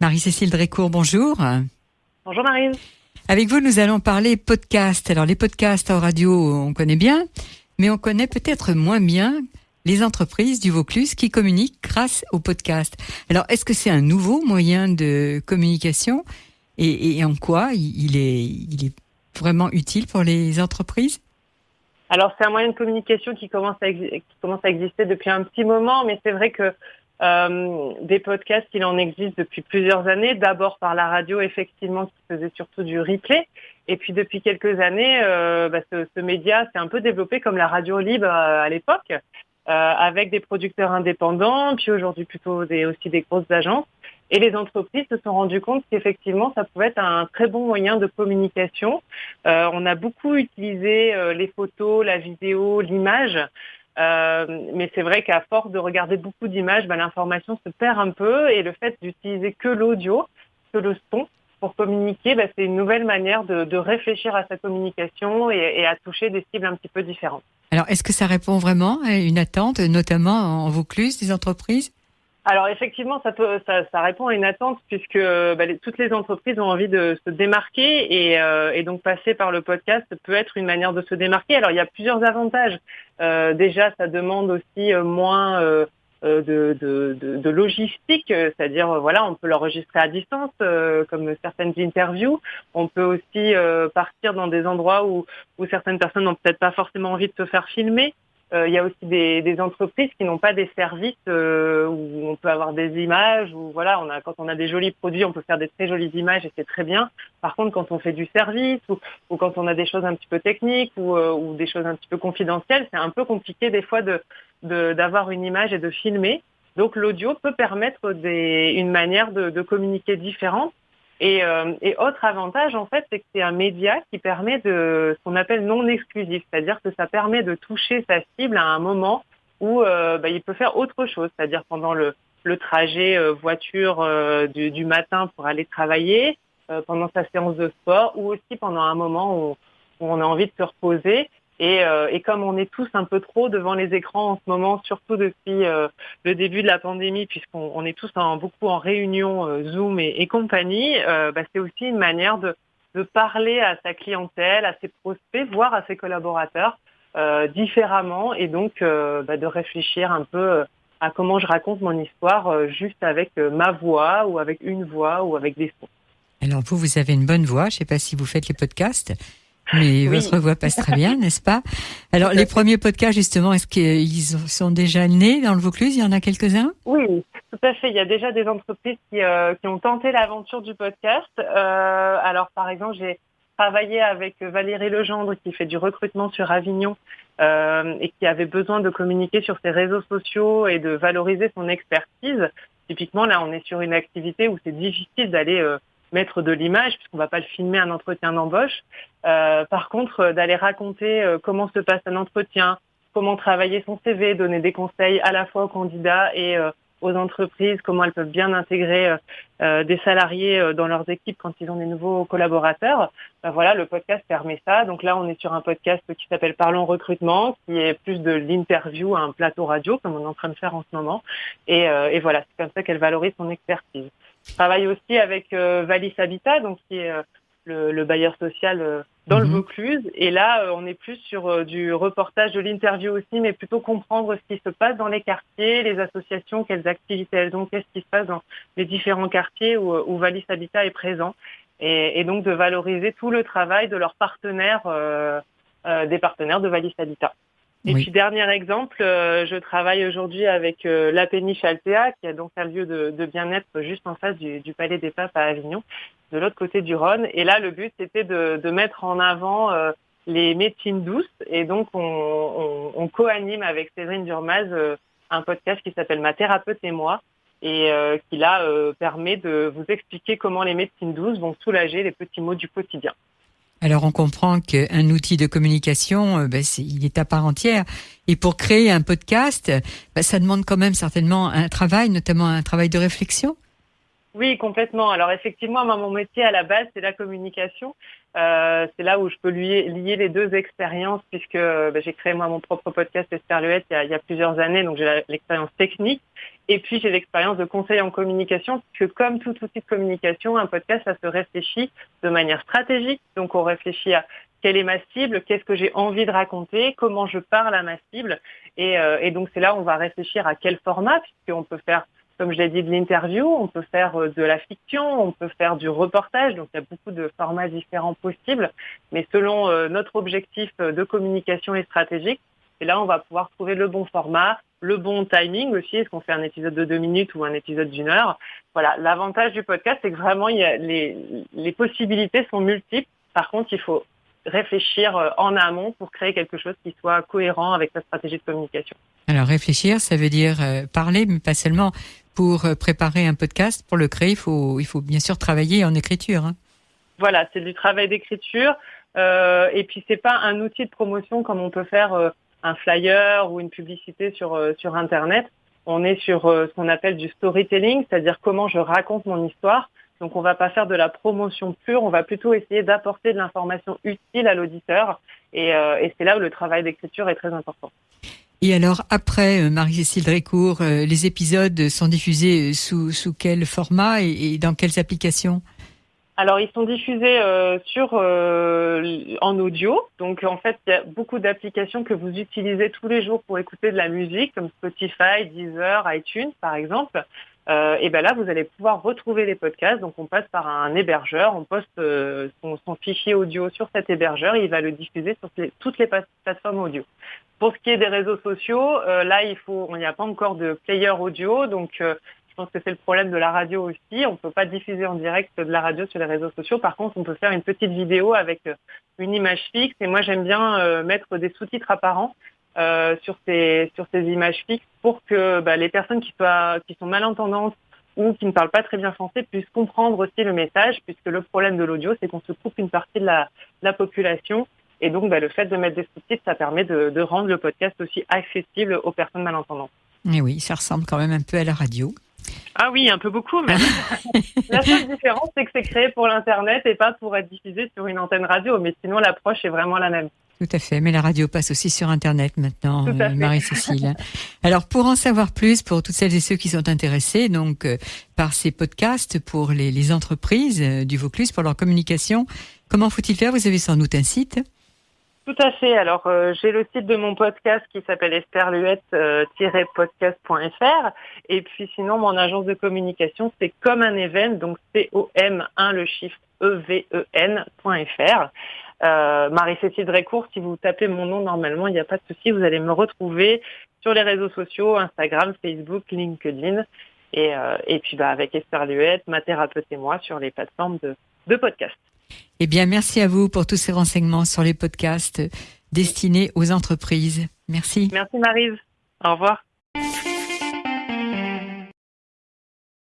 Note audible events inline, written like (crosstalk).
Marie-Cécile Drécourt, bonjour. Bonjour Marie. Avec vous, nous allons parler podcast. Alors, les podcasts en radio, on connaît bien, mais on connaît peut-être moins bien les entreprises du Vaucluse qui communiquent grâce au podcast. Alors, est-ce que c'est un nouveau moyen de communication et, en quoi il est, il est vraiment utile pour les entreprises? Alors c'est un moyen de communication qui commence à, qui commence à exister depuis un petit moment, mais c'est vrai que euh, des podcasts, il en existe depuis plusieurs années. D'abord par la radio, effectivement, qui faisait surtout du replay. Et puis depuis quelques années, euh, bah, ce, média s'est un peu développé comme la radio libre euh, à l'époque, avec des producteurs indépendants, puis aujourd'hui plutôt des, aussi des grosses agences. Et les entreprises se sont rendues compte qu'effectivement, ça pouvait être un très bon moyen de communication. On a beaucoup utilisé les photos, la vidéo, l'image mais c'est vrai qu'à force de regarder beaucoup d'images, bah, l'information se perd un peu et le fait d'utiliser que l'audio, que le son pour communiquer, bah, c'est une nouvelle manière de, de, réfléchir à sa communication et, et, à toucher des cibles un petit peu différentes. Alors, est-ce que ça répond vraiment à une attente, notamment en Vaucluse, des entreprises? Alors effectivement, ça, peut, ça, répond à une attente puisque bah, toutes les entreprises ont envie de se démarquer et, euh, et, donc passer par le podcast peut être une manière de se démarquer. Alors il y a plusieurs avantages. Euh, déjà, ça demande aussi euh, moins de, logistique, c'est-à-dire voilà, on peut l'enregistrer à distance, comme certaines interviews. On peut aussi partir dans des endroits où certaines personnes n'ont peut-être pas forcément envie de se faire filmer. Euh, il y a aussi des, des entreprises qui n'ont pas des services euh, où on peut avoir des images, où voilà, on a, quand on a des jolis produits, on peut faire des très jolies images et c'est très bien. Par contre, quand on fait du service ou, ou quand on a des choses un petit peu techniques ou, euh, ou des choses un petit peu confidentielles, c'est un peu compliqué des fois de d'avoir une image et de filmer. Donc l'audio peut permettre des, une manière de, de communiquer différente et, euh, et, autre avantage, en fait, c'est que c'est un média qui permet de ce qu'on appelle non exclusif, c'est-à-dire que ça permet de toucher sa cible à un moment où euh, bah, il peut faire autre chose, c'est-à-dire pendant le, le trajet euh, voiture euh, du, du, matin pour aller travailler, euh, pendant sa séance de sport, ou aussi pendant un moment où, où on a envie de se reposer. Et, euh, et, comme on est tous un peu trop devant les écrans en ce moment, surtout depuis euh, le début de la pandémie, puisqu'on on est tous beaucoup en réunion euh, Zoom et, compagnie, bah, c'est aussi une manière de, parler à sa clientèle, à ses prospects, voire à ses collaborateurs différemment, et donc bah, de réfléchir un peu à comment je raconte mon histoire juste avec ma voix ou avec une voix ou avec des sons. Alors vous, vous avez une bonne voix. Je ne sais pas si vous faites les podcasts. Mais votre voix passe très bien, (laughs) n'est-ce pas? Alors, les premiers podcasts, justement, est-ce qu'ils sont déjà nés dans le Vaucluse? Il y en a quelques-uns? Oui, tout à fait. Il y a déjà des entreprises qui, euh, qui ont tenté l'aventure du podcast. Euh, alors, par exemple, j'ai travaillé avec Valérie Legendre, qui fait du recrutement sur Avignon euh, et qui avait besoin de communiquer sur ses réseaux sociaux et de valoriser son expertise. Typiquement, là, on est sur une activité où c'est difficile d'aller euh, mettre de l'image, puisqu'on va pas le filmer un entretien d'embauche. Euh, par contre, euh, d'aller raconter euh, comment se passe un entretien, comment travailler son CV, donner des conseils à la fois aux candidats et euh, aux entreprises, comment elles peuvent bien intégrer euh, des salariés dans leurs équipes quand ils ont des nouveaux collaborateurs. Ben voilà, le podcast permet ça. Donc là, on est sur un podcast qui s'appelle Parlons recrutement, qui est plus de l'interview à un plateau radio, comme on est en train de faire en ce moment. Et, et voilà, c'est comme ça qu'elle valorise son expertise. Je travaille aussi avec euh, Valis Habitat, donc qui est euh, le, le, bailleur social euh, dans mmh. le mhm. Vaucluse. Et là, euh, on est plus sur euh, du reportage, de l'interview aussi, mais plutôt comprendre ce qui se passe dans les quartiers, les associations, quelles activités elles ont, qu'est-ce qui se passe dans les différents quartiers où, où Valis Habitat est présent. Et, et, donc de valoriser tout le travail de leurs partenaires, des partenaires de Valis Habitat. Et oui. puis dernier exemple, euh, je travaille aujourd'hui avec euh, la Péniche Altea, qui a donc un lieu de, de bien-être juste en face du, du, Palais des Papes à Avignon, de l'autre côté du Rhône. Et là, le but c'était de, de, mettre en avant euh, les médecines douces. Et donc, on, on, on co-anime avec Cédrine Durmaz euh, un podcast qui s'appelle Ma thérapeute et moi, et euh, qui là permet de vous expliquer comment les médecines douces vont soulager les petits maux du quotidien. Alors on comprend qu'un outil de communication, euh, ben, il est à part entière. Et pour créer un podcast, ben, ça demande quand même certainement un travail, notamment un travail de réflexion. Oui, complètement. Alors effectivement, moi, mon métier à la base, c'est la communication. Euh, c'est là où je peux lier, les deux expériences, puisque ben, j'ai créé moi mon propre podcast Esther il y a, il y a plusieurs années, donc j'ai l'expérience technique. Et puis j'ai l'expérience de conseil en communication, que comme tout outil de communication, un podcast, ça se réfléchit de manière stratégique. Donc on réfléchit à quelle est ma cible, qu'est-ce que j'ai envie de raconter, comment je parle à ma cible. Et, euh, et donc c'est là où on va réfléchir à quel format, puisqu'on peut faire, comme je l'ai dit, de l'interview, on peut faire euh, de la fiction, on peut faire du reportage. Donc il y a beaucoup de formats différents possibles. Mais selon euh, notre objectif de communication et stratégique, et là on va pouvoir trouver le bon format, le bon timing aussi. Est-ce qu'on fait un épisode de deux minutes ou un épisode d'une heure? Voilà, l'avantage du podcast, c'est que vraiment il y a les, les possibilités sont multiples. Par contre, il faut réfléchir euh, en amont pour créer quelque chose qui soit cohérent avec sa stratégie de communication. Alors réfléchir, ça veut dire euh, parler, mais pas seulement. Pour euh, préparer un podcast, pour le créer, il faut, il faut bien sûr travailler en écriture. Hein. Voilà, c'est du travail d'écriture. Euh, et puis c'est pas un outil de promotion comme on peut faire un flyer ou une publicité sur sur internet. On est sur ce qu'on appelle du storytelling, c'est-à-dire comment je raconte mon histoire. Donc on va pas faire de la promotion pure, on va plutôt essayer d'apporter de l'information utile à l'auditeur. Et, euh, c'est là où le travail d'écriture est très important. Et alors, après euh, Marie-Cécile Drécourt, euh, les épisodes sont diffusés sous, sous quel format et dans quelles applications? Alors ils sont diffusés euh, sur euh, en audio. Donc en fait, il y a beaucoup d'applications que vous utilisez tous les jours pour écouter de la musique, comme Spotify, Deezer, iTunes par exemple. Euh, et ben là, vous allez pouvoir retrouver les podcasts. Donc on passe par un hébergeur, on poste son, son, fichier audio sur cet hébergeur il va le diffuser sur toutes les plateformes audio. Pour ce qui est des réseaux sociaux, là il faut, il n'y a pas encore de player audio, donc je pense que c'est le problème de la radio aussi. On ne peut pas diffuser en direct de la radio sur les réseaux sociaux. Par contre, on peut faire une petite vidéo avec euh, une image fixe. Et moi, j'aime bien euh, mettre des sous-titres apparents euh, sur ces sur ces images fixes pour que bah, les personnes qui soient qui sont malentendantes ou qui ne parlent pas très bien français puissent comprendre aussi le message, puisque le problème de l'audio, c'est qu'on se coupe une partie de la, la population. Et donc, bah, le fait de mettre des sous-titres, ça permet de, de rendre le podcast aussi accessible aux personnes malentendantes. Et oui, ça ressemble quand même un peu à la radio. Ah oui, un peu beaucoup. Mais (laughs) la seule différence, c'est que c'est créé pour l'Internet et pas pour être diffusé sur une antenne radio. Mais sinon, l'approche est vraiment la même. Tout à fait, mais la radio passe aussi sur Internet maintenant, euh, Marie-Cécile. Alors, pour en savoir plus, pour toutes celles et ceux qui sont intéressés donc euh, par ces podcasts pour les, les entreprises euh, du Vaucluse, pour leur communication, comment faut-il faire? Vous avez sans doute un site? Tout à fait. Alors, euh, j'ai le site de mon podcast qui s'appelle esterluette-podcast.fr. Et puis, sinon, mon agence de communication, c'est comme un event, donc C-O-M-1, le chiffre E-V-E-N.fr. Euh, Marie-Cécile Drécourt, si vous tapez mon nom normalement, il n'y a pas de souci, vous allez me retrouver sur les réseaux sociaux, Instagram, Facebook, LinkedIn. Et, euh, puis, bah, avec Esther Luette, ma thérapeute et moi, sur les plateformes de, de podcast. Eh bien, merci à vous pour tous ces renseignements sur les podcasts destinés aux entreprises. Merci. Merci Marise. Au revoir.